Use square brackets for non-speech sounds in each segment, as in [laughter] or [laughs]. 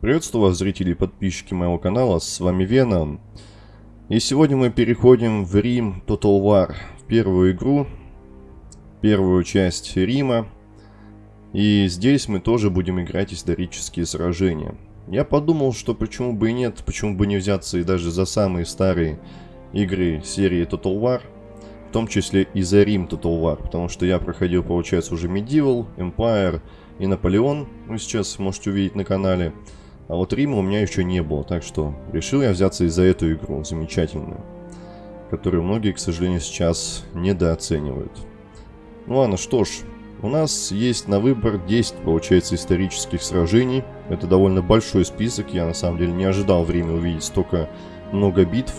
Приветствую вас, зрители и подписчики моего канала, с вами Веном. И сегодня мы переходим в Рим Total War, в первую игру, первую часть Рима. И здесь мы тоже будем играть исторические сражения. Я подумал, что почему бы и нет, почему бы не взяться и даже за самые старые игры серии Total War, в том числе и за Рим Total War, потому что я проходил, получается, уже Medieval, Empire и Наполеон, вы сейчас можете увидеть на канале. А вот Рима у меня еще не было, так что решил я взяться и за эту игру, замечательную, которую многие, к сожалению, сейчас недооценивают. Ну ладно, что ж, у нас есть на выбор 10, получается, исторических сражений. Это довольно большой список, я на самом деле не ожидал в Риме увидеть столько много битв.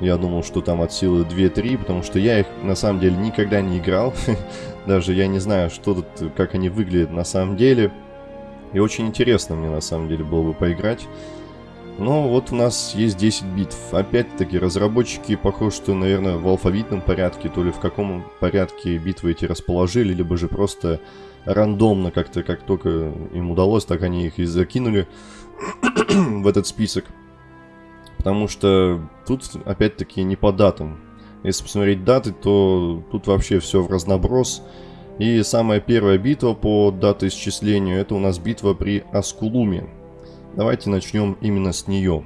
Я думал, что там от силы 2-3, потому что я их на самом деле никогда не играл. [laughs] Даже я не знаю, что тут, как они выглядят на самом деле. И очень интересно мне на самом деле было бы поиграть. Но вот у нас есть 10 битв. Опять-таки, разработчики, похоже, что, наверное, в алфавитном порядке, то ли в каком порядке битвы эти расположили, либо же просто рандомно как-то, как только им удалось, так они их и закинули [clears throat] в этот список. Потому что тут, опять-таки, не по датам. Если посмотреть даты, то тут вообще все в разноброс. И самая первая битва по датоисчислению, это у нас битва при Аскулуме. Давайте начнем именно с нее.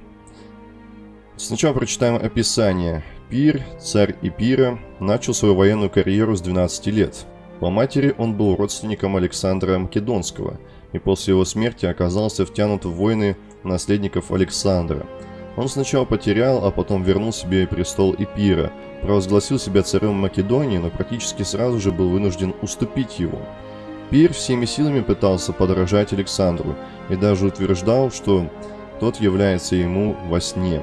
Сначала прочитаем описание. Пир, царь Ипира, начал свою военную карьеру с 12 лет. По матери он был родственником Александра Македонского, и после его смерти оказался втянут в войны наследников Александра. Он сначала потерял, а потом вернул себе престол Ипира, провозгласил себя царем Македонии, но практически сразу же был вынужден уступить его. Пир всеми силами пытался подражать Александру и даже утверждал, что тот является ему во сне.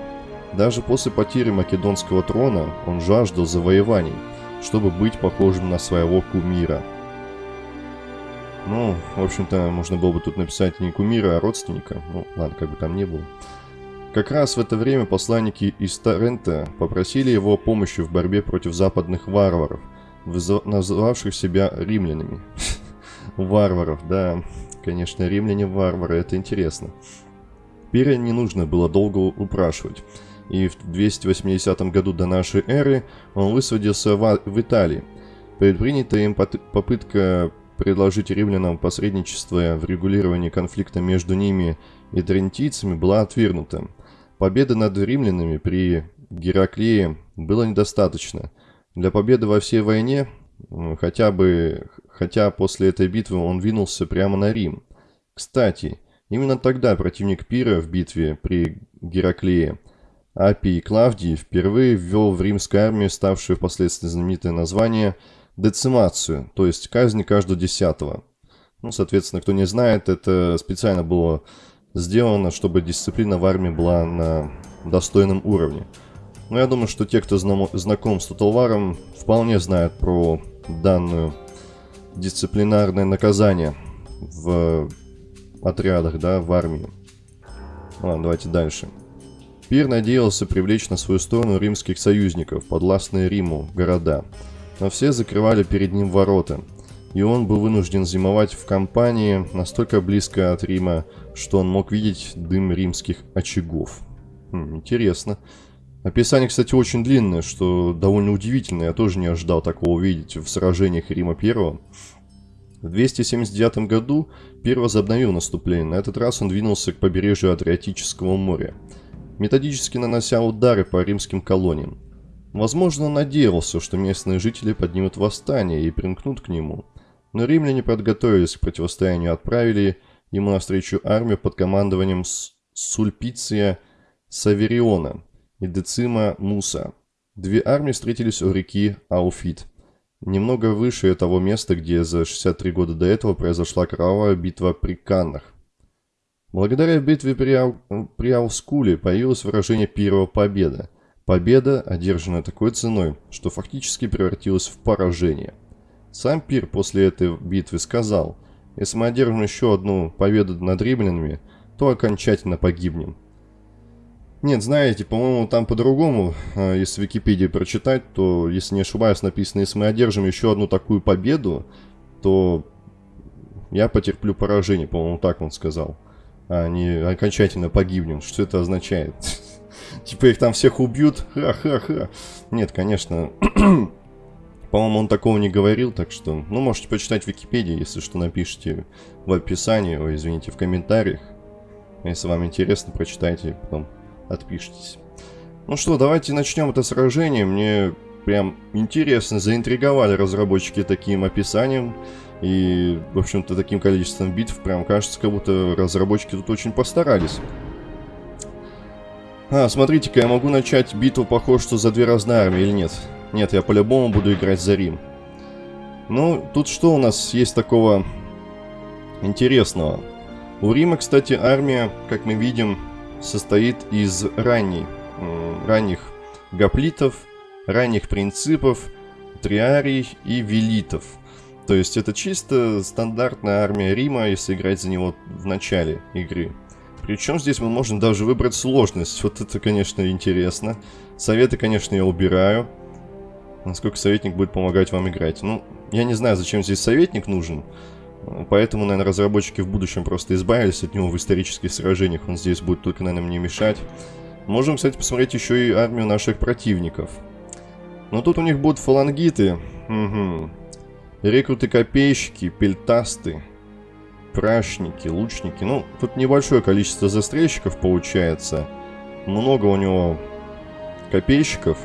Даже после потери македонского трона он жаждал завоеваний, чтобы быть похожим на своего кумира. Ну, в общем-то, можно было бы тут написать не кумира, а родственника. Ну, ладно, как бы там ни было. Как раз в это время посланники из Торрента попросили его помощи в борьбе против западных варваров, называвших себя римлянами. [laughs] Варваров, да, конечно, римляне-варвары, это интересно. Пиря не нужно было долго упрашивать, и в 280 году до нашей эры он высадился в, в Италии. Предпринятая им попытка предложить римлянам посредничество в регулировании конфликта между ними и трентийцами была отвергнута. Победы над римлянами при Гераклее было недостаточно. Для победы во всей войне, хотя бы, хотя после этой битвы он двинулся прямо на Рим. Кстати, именно тогда противник Пира в битве при Гераклее, Апий Клавдий, впервые ввел в римскую армию ставшее впоследствии знаменитое название децимацию, то есть казнь каждого десятого. Ну, соответственно, кто не знает, это специально было сделано, чтобы дисциплина в армии была на достойном уровне. Но я думаю, что те, кто знаком с Туталваром, вполне знают про данную дисциплинарное наказание в отрядах, да, в армии. Ладно, давайте дальше. Пир надеялся привлечь на свою сторону римских союзников, подвластные Риму, города. Но все закрывали перед ним ворота – и он был вынужден зимовать в компании настолько близко от Рима, что он мог видеть дым римских очагов. Хм, интересно. Описание, кстати, очень длинное, что довольно удивительно. Я тоже не ожидал такого увидеть в сражениях Рима Первого. В 279 году Пир возобновил наступление. На этот раз он двинулся к побережью Адриатического моря, методически нанося удары по римским колониям. Возможно, он надеялся, что местные жители поднимут восстание и примкнут к нему. Но римляне подготовились к противостоянию отправили ему навстречу армию под командованием Сульпиция Савериона и Децима Муса. Две армии встретились у реки Ауфит, немного выше того места, где за 63 года до этого произошла кровавая битва при Каннах. Благодаря битве при, Ау... при Аускуле появилось выражение «первого победа». Победа, одержанная такой ценой, что фактически превратилась в поражение – сам Пир после этой битвы сказал, если мы одержим еще одну победу над римлянами, то окончательно погибнем. Нет, знаете, по-моему, там по-другому, а, если в Википедии прочитать, то, если не ошибаюсь, написано, если мы одержим еще одну такую победу, то я потерплю поражение, по-моему, так он сказал. а не окончательно погибнем. Что это означает? [laughs] Типа их там всех убьют? Ха-ха-ха. Нет, конечно. [clears throat] По-моему, он такого не говорил, так что... Ну, можете почитать в Википедии, если что, напишите в описании, ой, извините, в комментариях. Если вам интересно, прочитайте, потом отпишитесь. Ну что, давайте начнем это сражение. Мне прям интересно, заинтриговали разработчики таким описанием. И, в общем-то, таким количеством битв прям кажется, как будто разработчики тут очень постарались. А, смотрите-ка, я могу начать битву, похоже, что за две разные армии или нет? Нет, я по-любому буду играть за Рим. Ну, тут что у нас есть такого интересного? У Рима, кстати, армия, как мы видим, состоит из ранней, ранних гоплитов, ранних принципов, триарий и велитов. То есть это чисто стандартная армия Рима, если играть за него в начале игры. Причем здесь мы можем даже выбрать сложность. Вот это, конечно, интересно. Советы, конечно, я убираю. Насколько советник будет помогать вам играть. Ну, я не знаю, зачем здесь советник нужен. Поэтому, наверное, разработчики в будущем просто избавились от него в исторических сражениях. Он здесь будет только, наверное, мне мешать. Можем, кстати, посмотреть еще и армию наших противников. Но тут у них будут фалангиты. Угу. Рекруты-копейщики, пельтасты, прачники, лучники. Ну, тут небольшое количество застрельщиков получается. Много у него копейщиков,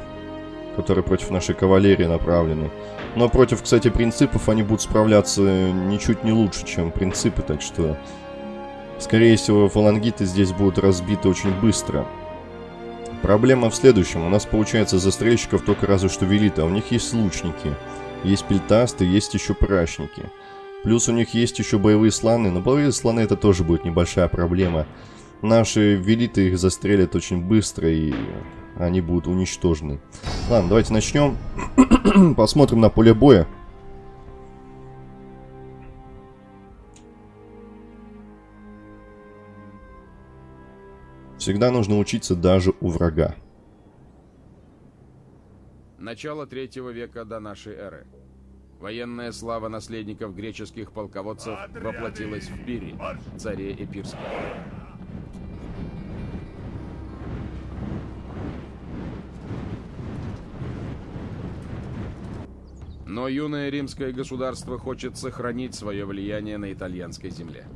которые против нашей кавалерии направлены. Но против, кстати, принципов они будут справляться ничуть не лучше, чем принципы, так что... Скорее всего, фалангиты здесь будут разбиты очень быстро. Проблема в следующем. У нас, получается, застрельщиков только разве что велиты, а у них есть лучники. Есть пельтасты, есть еще прачники. Плюс у них есть еще боевые слоны, но боевые слоны это тоже будет небольшая проблема. Наши велиты их застрелят очень быстро и они будут уничтожены. Ладно, давайте начнем. [clears throat] Посмотрим на поле боя. Всегда нужно учиться даже у врага. Начало третьего века до нашей эры. Военная слава наследников греческих полководцев воплотилась в Пире, царе Эпирском. Но юное римское государство хочет сохранить свое влияние на итальянской земле.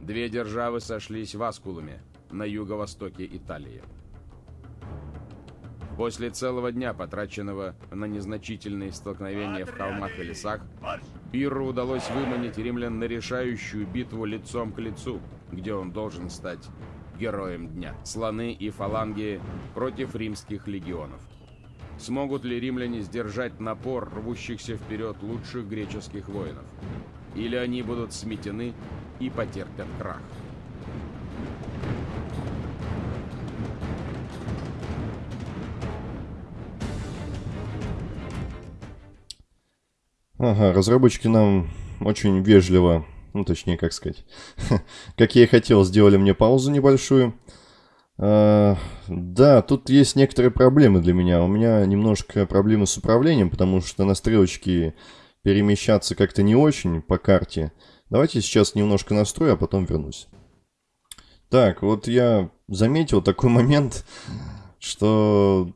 Две державы сошлись в Аскулуме, на юго-востоке Италии. После целого дня, потраченного на незначительные столкновения в холмах и лесах, Пирру удалось выманить римлян на решающую битву лицом к лицу, где он должен стать героем дня. Слоны и фаланги против римских легионов. Смогут ли римляне сдержать напор рвущихся вперед лучших греческих воинов? Или они будут сметены и потерпят крах. Ага, разработчики нам очень вежливо, ну точнее, как сказать, [laughs] как я и хотел, сделали мне паузу небольшую. А, да, тут есть некоторые проблемы для меня. У меня немножко проблемы с управлением, потому что на стрелочке перемещаться как-то не очень по карте. Давайте сейчас немножко настрою, а потом вернусь. Так, вот я заметил такой [laughs] момент, что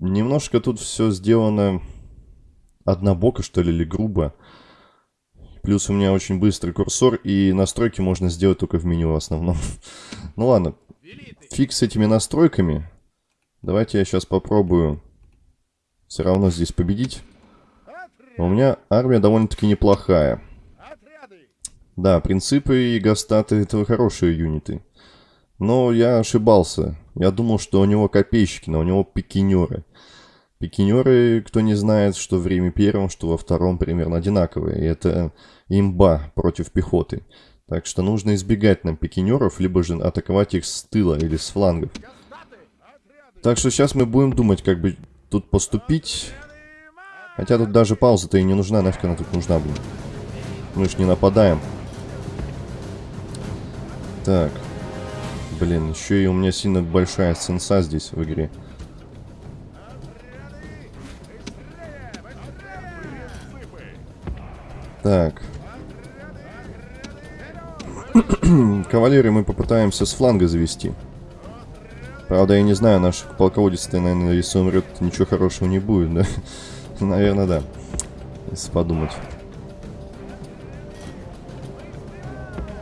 немножко тут все сделано однобоко, что ли, или грубо. Плюс у меня очень быстрый курсор, и настройки можно сделать только в меню в основном. [laughs] ну ладно, фиг с этими настройками. Давайте я сейчас попробую все равно здесь победить. У меня армия довольно-таки неплохая. Да, принципы и гастаты это хорошие юниты. Но я ошибался. Я думал, что у него копейщики, но у него пикинеры. Пикинеры, кто не знает, что в Риме первом, что во втором примерно одинаковые. И это имба против пехоты. Так что нужно избегать нам пикинеров, либо же атаковать их с тыла или с флангов. Так что сейчас мы будем думать, как бы тут поступить. Хотя тут даже пауза-то и не нужна, нафиг она тут нужна будет. Мы ж не нападаем. Так. Блин, еще и у меня сильно большая сенса здесь в игре. Так. [clears throat] Кавалерию мы попытаемся с фланга завести. Правда, я не знаю, наш полководец, наверное, если умрет, ничего хорошего не будет, да? [laughs] Наверное, да. Если подумать.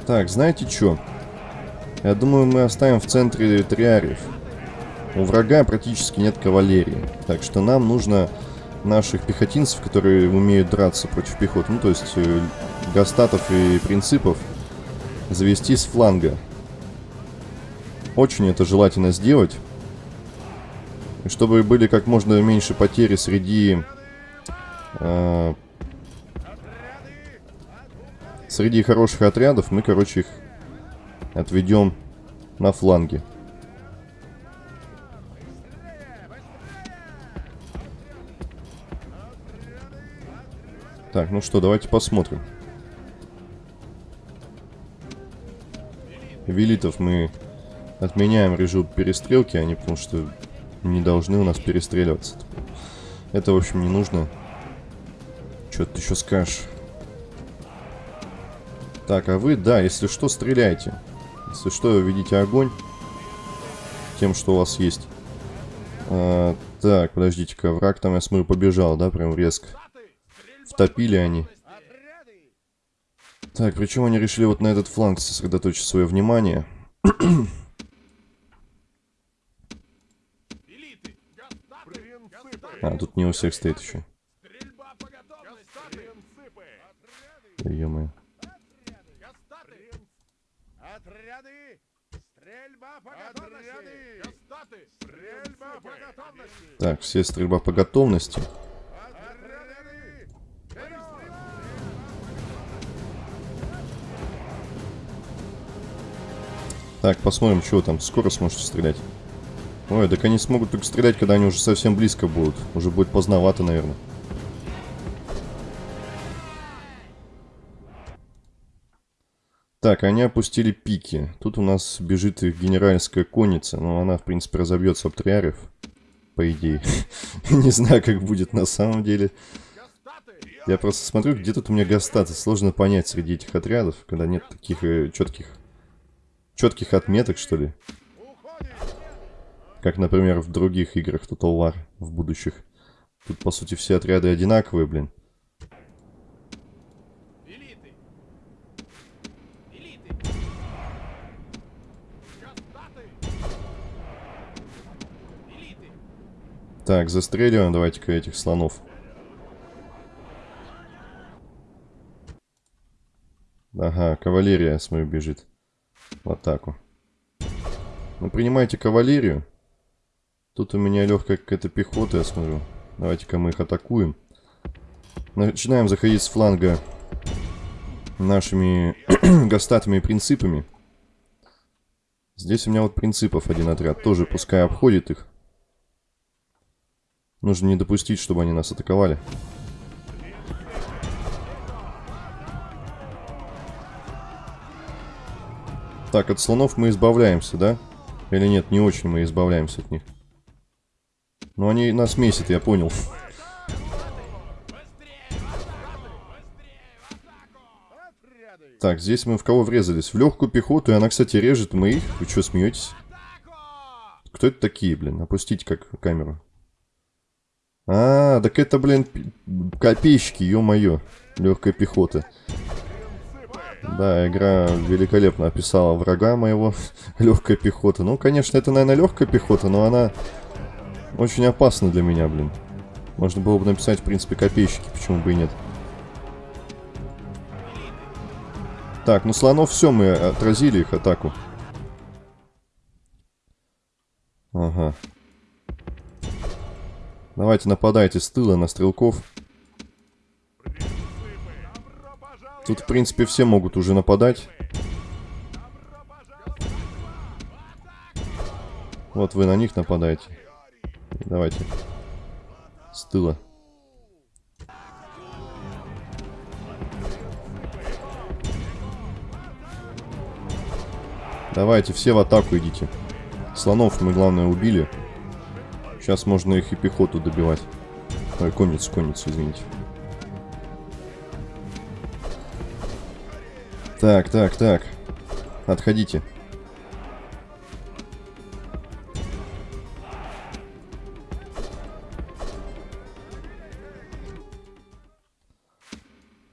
Так, знаете что? Я думаю, мы оставим в центре триариев. У врага практически нет кавалерии. Так что нам нужно наших пехотинцев, которые умеют драться против пехоты, ну то есть э, гастатов и принципов, завести с фланга. Очень это желательно сделать. Чтобы были как можно меньше потери среди... Э, среди хороших отрядов мы, короче, их отведем на фланге. Так, ну что, давайте посмотрим. Велитов мы отменяем режим перестрелки, они потому что не должны у нас перестреливаться. Это, в общем, не нужно. Что ты еще скажешь? Так, а вы, да, если что, стреляйте. Если что, ведите огонь тем, что у вас есть. А, так, подождите-ка, враг там, я смотрю, побежал, да, прям резко. Втопили они. Так, причем они решили вот на этот фланг сосредоточить свое внимание. а, тут не у всех стоит еще. Ё-моё. Так, все стрельба по готовности. Так, посмотрим, что там. Скоро сможете стрелять. Ой, так они смогут только стрелять, когда они уже совсем близко будут. Уже будет поздновато, наверное. Так, они опустили пики. Тут у нас бежит их генеральская конница. Но она, в принципе, разобьется об триарев. По идее. [laughs] Не знаю, как будет на самом деле. Я просто смотрю, где тут у меня гастаты. Сложно понять среди этих отрядов, когда нет таких э, четких четких отметок, что ли. Как, например, в других играх Total War в будущих. Тут, по сути, все отряды одинаковые, блин. Так, застреливаем давайте-ка этих слонов. Ага, кавалерия, смотрю, бежит в атаку. Ну, принимайте кавалерию. Тут у меня легкая какая-то пехота, я смотрю. Давайте-ка мы их атакуем. Начинаем заходить с фланга нашими [clears throat] гастатами и принципами. Здесь у меня вот принципов один отряд. Тоже пускай обходит их. Нужно не допустить, чтобы они нас атаковали. Так, от слонов мы избавляемся, да? Или нет, не очень мы избавляемся от них. Но они нас месят, я понял. Так, здесь мы в кого врезались? В легкую пехоту, и она, кстати, режет моих. Вы что, смеетесь? Кто это такие, блин? Опустите как камеру. А, так это, блин, копейщики, ё-моё. Легкая пехота. Да, игра великолепно описала врага моего, [laughs] легкая пехота. Ну, конечно, это, наверное, легкая пехота, но она очень опасна для меня, блин. Можно было бы написать, в принципе, копейщики, почему бы и нет. Так, ну слонов все, мы отразили их атаку. Ага. Давайте нападайте с тыла на стрелков. Тут, в принципе, все могут уже нападать. Вот вы на них нападаете. Давайте. С тыла. Давайте, все в атаку идите. Слонов мы, главное, убили. Сейчас можно их и пехоту добивать. Ой, конницу, конницу, извините. Так, так, так. Отходите.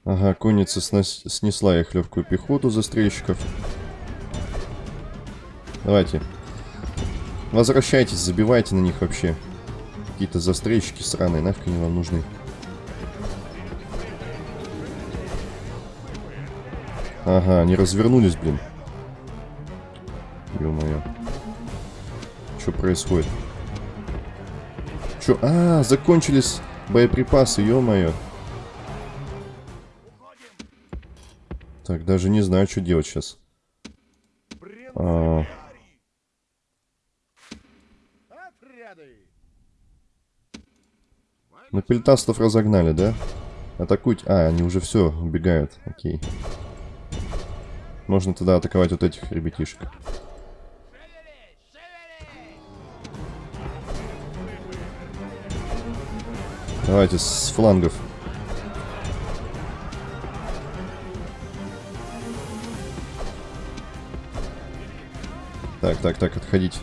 Ага, конница снесла их легкую пехоту застрельщиков. Давайте. Возвращайтесь, забивайте на них вообще. Какие-то застрельщики сраные, нафиг они вам нужны. Ага, они развернулись, блин. Ё-моё. Что происходит? Чё? А, закончились боеприпасы, ё-моё. Так, даже не знаю, что делать сейчас. А, ну, пельтастов разогнали, да? Атакуйте. А, они уже все, убегают. Окей. Можно тогда атаковать вот этих ребятишек. Давайте с флангов. Так, так, так, отходить.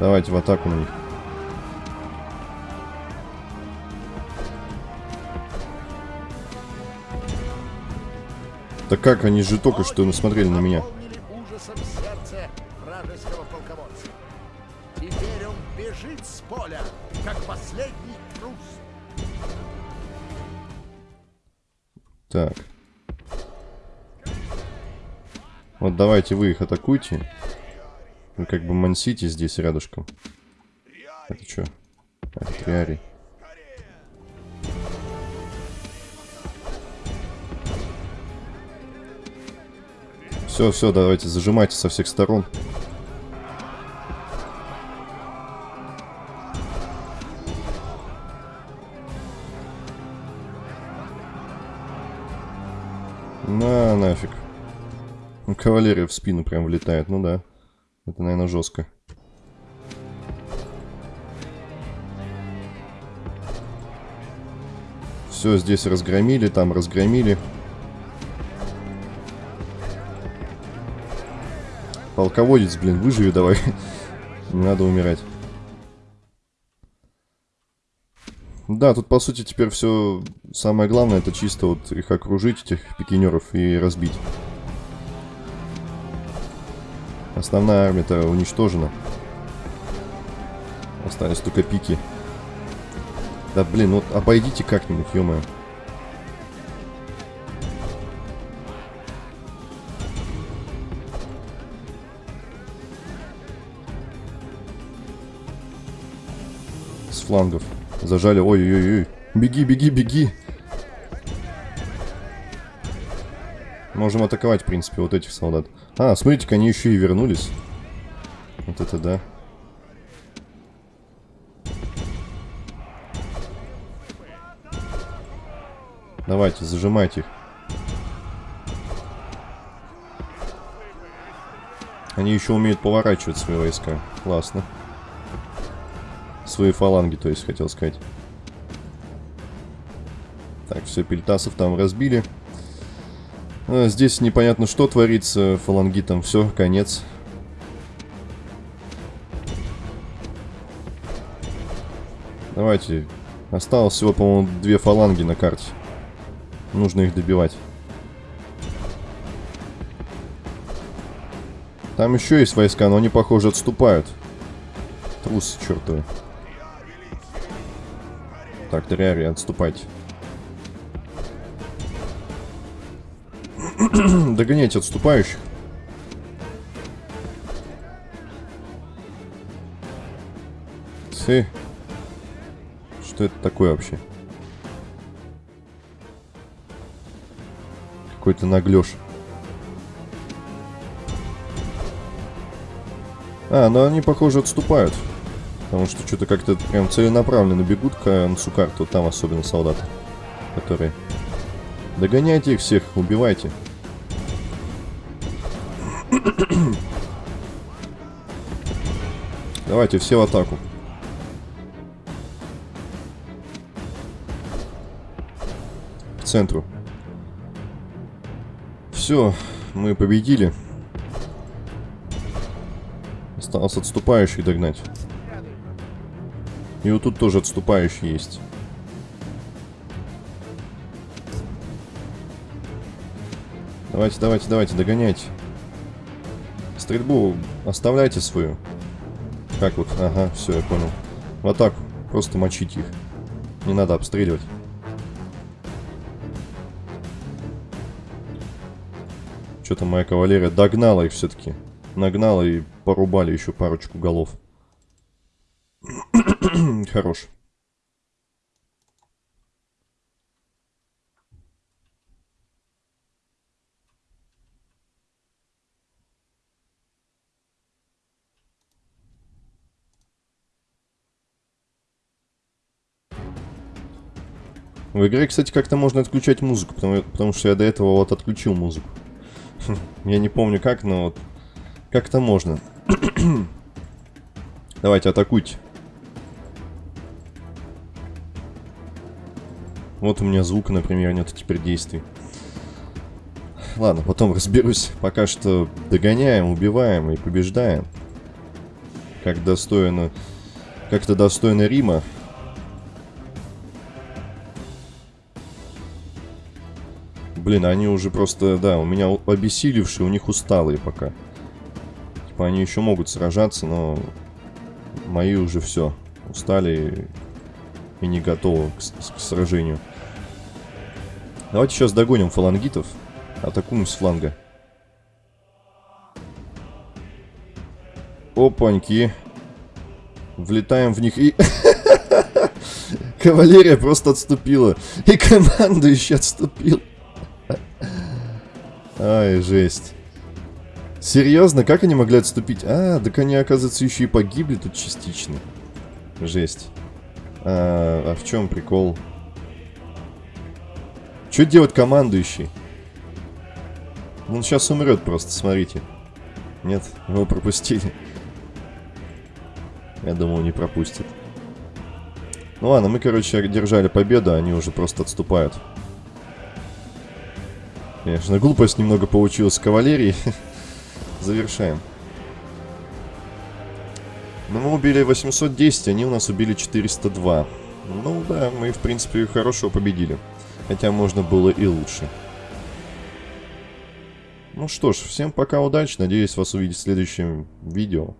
Давайте в атаку на них. Так как они же только что насмотрели на меня? Так. Вот давайте вы их атакуйте. Вы как бы мансите здесь рядышком. Это что? Это Все, все, давайте зажимайте со всех сторон. На, нафиг. Ну, Кавалерия в спину прям влетает, ну да. Это, наверное, жестко. Все здесь разгромили, там разгромили. Полководец, блин, выживи давай. Не надо умирать. Да, тут по сути теперь все самое главное это чисто вот их окружить, этих пикинеров, и разбить. Основная армия-то уничтожена. Остались только пики. Да блин, вот обойдите как-нибудь. С флангов. Зажали. Ой-ой-ой. Беги, беги, беги. Можем атаковать, в принципе, вот этих солдат. А, смотрите-ка, они еще и вернулись. Вот это да. Давайте, зажимайте их. Они еще умеют поворачивать свои войска. Классно. Свои фаланги, то есть, хотел сказать. Так, все, пельтасов там разбили. А, здесь непонятно, что творится. Фаланги там все, конец. Давайте. Осталось всего, по-моему, две фаланги на карте. Нужно их добивать. Там еще есть войска, но они, похоже, отступают. Трусы чертовы. Так, Триари, отступайте. [clears throat] Догоняйте отступающих. Ты. Что это такое вообще? Какой-то наглёж. А, ну они, похоже, отступают. Потому что что-то как-то прям целенаправленно бегут к Ансукарту. Там особенно солдаты, которые... Догоняйте их всех, убивайте. [coughs] Давайте все в атаку. центру. Все, мы победили. Осталось отступающих догнать. И вот тут тоже отступающий есть. Давайте, давайте, давайте, догоняйте. Стрельбу оставляйте свою. Как вот? Ага, все, я понял. В атаку. Просто мочите их. Не надо обстреливать. Что-то моя кавалерия догнала их все-таки. Нагнала и порубали еще парочку голов. Хорош. В игре, кстати, как-то можно отключать музыку, потому, потому что я до этого вот отключил музыку. [laughs] Я не помню как, но вот как-то можно. [clears throat] Давайте, атакуйте. Вот у меня звук, например, нет теперь действий. Ладно, потом разберусь. Пока что догоняем, убиваем и побеждаем. Как достойно... Как-то достойно Рима. Блин, они уже просто, да, у меня обессилевшие, у них усталые пока. Типа они еще могут сражаться, но мои уже все. Устали и не готовы к, к сражению. Давайте сейчас догоним фалангитов. Атакуем с фланга. Опаньки. Влетаем в них и... [laughs] Кавалерия просто отступила. И командующий отступил. Ай, жесть. Серьезно, как они могли отступить? А, так они, оказывается, еще и погибли тут частично. Жесть. А, а в чем прикол? Что делать командующий? Он сейчас умрет просто, смотрите. Нет, его пропустили. Я думал, не пропустит. Ну ладно, мы, короче, держали победу, они уже просто отступают. Конечно, глупость немного получилась с кавалерией. [laughs] Завершаем. Ну, мы убили 810, они у нас убили 402. Ну да, мы, в принципе, хорошо победили. Хотя можно было и лучше. Ну что ж, всем пока, удачи. Надеюсь вас увидеть в следующем видео.